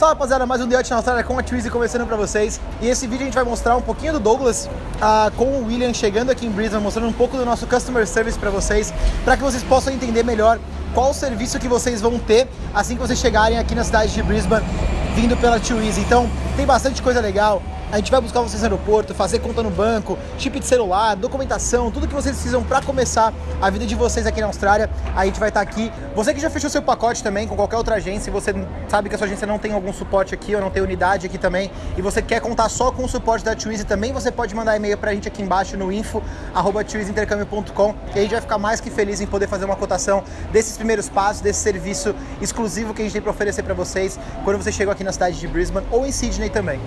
Fala rapaziada, mais um Diote na Austrália com a Twizy começando pra vocês. E esse vídeo a gente vai mostrar um pouquinho do Douglas uh, com o William chegando aqui em Brisbane Mostrando um pouco do nosso Customer Service pra vocês Pra que vocês possam entender melhor qual o serviço que vocês vão ter Assim que vocês chegarem aqui na cidade de Brisbane Vindo pela Twizy. Então tem bastante coisa legal a gente vai buscar vocês no aeroporto, fazer conta no banco, chip de celular, documentação, tudo que vocês precisam para começar a vida de vocês aqui na Austrália. A gente vai estar tá aqui. Você que já fechou seu pacote também com qualquer outra agência, e você sabe que a sua agência não tem algum suporte aqui ou não tem unidade aqui também, e você quer contar só com o suporte da Twizy também, você pode mandar e-mail para a gente aqui embaixo no info@twizyintercambio.com e a gente vai ficar mais que feliz em poder fazer uma cotação desses primeiros passos, desse serviço exclusivo que a gente tem para oferecer para vocês quando você chegou aqui na cidade de Brisbane ou em Sydney também.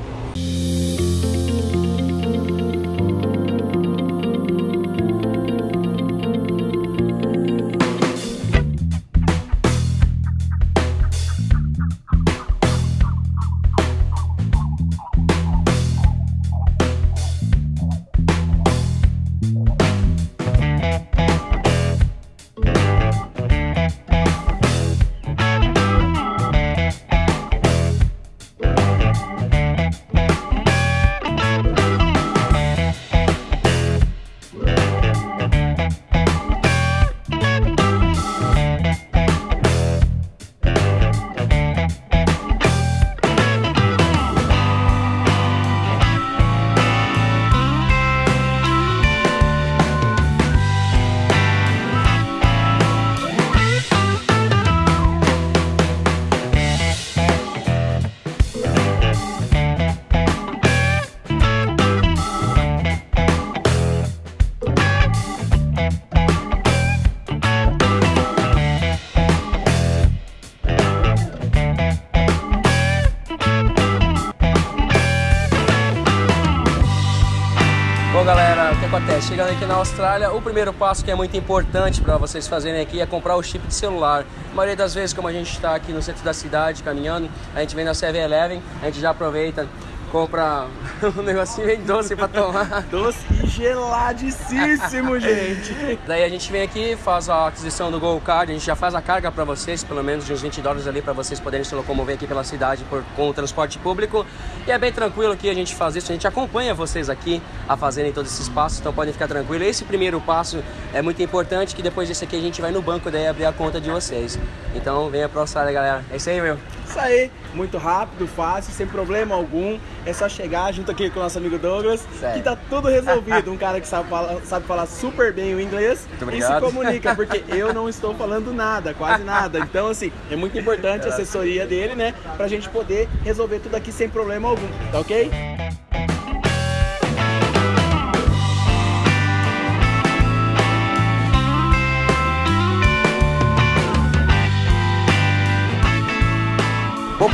Acontece? Chegando aqui na Austrália, o primeiro passo que é muito importante para vocês fazerem aqui é comprar o chip de celular. A maioria das vezes, como a gente está aqui no centro da cidade caminhando, a gente vem na 7-Eleven, a gente já aproveita compra um negocinho bem doce pra tomar. doce e geladíssimo, gente. Daí a gente vem aqui, faz a aquisição do Go Card, a gente já faz a carga para vocês, pelo menos de uns 20 dólares ali para vocês poderem se locomover aqui pela cidade por, com o transporte público. E é bem tranquilo aqui a gente faz isso, a gente acompanha vocês aqui a fazerem todos esses passos, então podem ficar tranquilos. Esse primeiro passo é muito importante, que depois desse aqui a gente vai no banco daí abrir a conta de vocês. Então venha pra Austrália, galera. É isso aí, meu. Isso aí, muito rápido, fácil, sem problema algum. É só chegar junto aqui com o nosso amigo Douglas, Sério? que tá tudo resolvido. Um cara que sabe falar, sabe falar super bem o inglês e se comunica, porque eu não estou falando nada, quase nada. Então, assim, é muito importante a assessoria dele, né? Pra gente poder resolver tudo aqui sem problema algum, tá ok?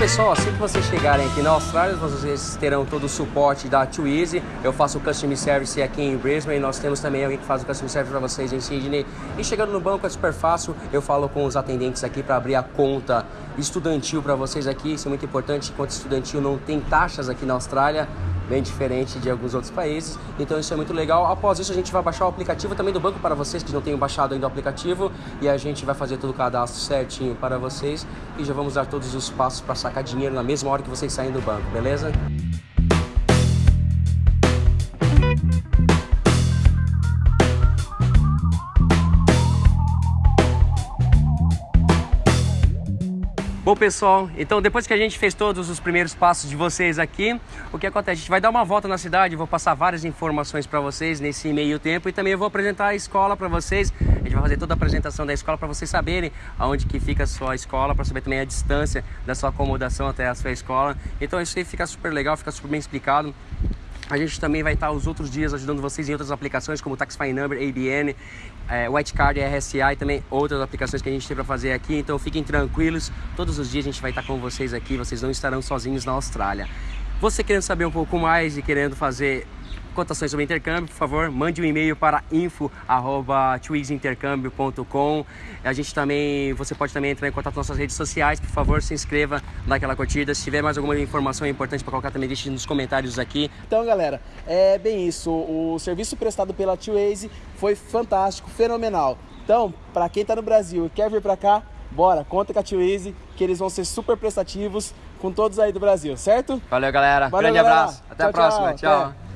Pessoal, assim que vocês chegarem aqui na Austrália, vocês terão todo o suporte da Twizy. Eu faço o Customer Service aqui em Brisbane, nós temos também alguém que faz o Customer Service para vocês em Sydney. E chegando no banco é super fácil, eu falo com os atendentes aqui para abrir a conta estudantil para vocês aqui. Isso é muito importante, conta estudantil não tem taxas aqui na Austrália bem diferente de alguns outros países. Então isso é muito legal. Após isso a gente vai baixar o aplicativo também do banco para vocês que não tenham baixado ainda o aplicativo e a gente vai fazer todo o cadastro certinho para vocês e já vamos dar todos os passos para sacar dinheiro na mesma hora que vocês saem do banco, beleza? Bom pessoal, então depois que a gente fez todos os primeiros passos de vocês aqui, o que acontece? A gente vai dar uma volta na cidade, vou passar várias informações para vocês nesse meio tempo e também eu vou apresentar a escola para vocês. A gente vai fazer toda a apresentação da escola para vocês saberem aonde que fica a sua escola, para saber também a distância da sua acomodação até a sua escola. Então isso aí fica super legal, fica super bem explicado. A gente também vai estar os outros dias ajudando vocês em outras aplicações como Taxify Number, ABN, é, White Card, RSA e também outras aplicações que a gente tem para fazer aqui. Então fiquem tranquilos, todos os dias a gente vai estar com vocês aqui, vocês não estarão sozinhos na Austrália. Você querendo saber um pouco mais e querendo fazer cotações sobre intercâmbio, por favor, mande um e-mail para info@twizintercambio.com. A gente também, você pode também entrar em contato nas nossas redes sociais, por favor, se inscreva, dá aquela curtida. Se tiver mais alguma informação importante para colocar também deixe nos comentários aqui. Então, galera, é bem isso. O serviço prestado pela Twaze foi fantástico, fenomenal. Então, para quem está no Brasil e quer vir para cá, bora, conta com a Twaze, que eles vão ser super prestativos com todos aí do Brasil, certo? Valeu, galera. Valeu, Grande galera. abraço. Até Tchau, a próxima. tchau. tchau. Até.